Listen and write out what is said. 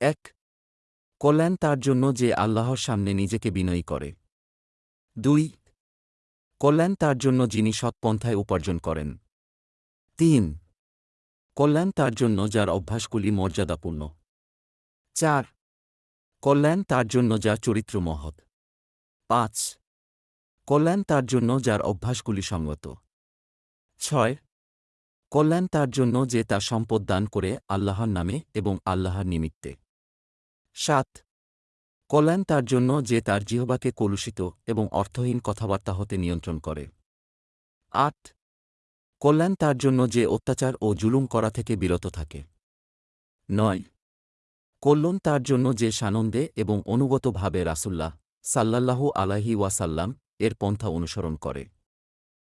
এক, কল্যাণ তার জন্য যে আল্লাহর সামনে নিজেকে বিনয়ী করে। দুই, কল্যাণ তার জন্য যিনি সৎপন্থায় উপার্জন করেন। তিন, কল্যাণ তার জন্য যার অভ্যাসগুলি মর্যাদাপূর্ণ। চার, কল্যাণ তার জন্য যার চরিত্র মহৎ। পাঁচ, কল্যাণ তার জন্য যার অভ্যাসগুলি সঙ্গত ছয়, কল্যাণ তার জন্য যে তার সম্পদ দান করে আল্লাহর নামে এবং আল্লাহর নিমিত্তে। সাত। কল্যাণ তার জন্য যে তার জিহবাকে কলুষিত এবং অর্থহীন কথাবার্তা হতে নিয়ন্ত্রণ করে। আট। কল্যাণ তার জন্য যে অত্যাচার ও জুলুম করা থেকে বিরত থাকে। নয়। কল্যাণ তার জন্য যে সানন্দে এবং অনুগতভাবে রাসুল্লাহ সাল্লাল্লাহু আলাহি ওয়াসাল্লাম এর পন্থা অনুসরণ করে।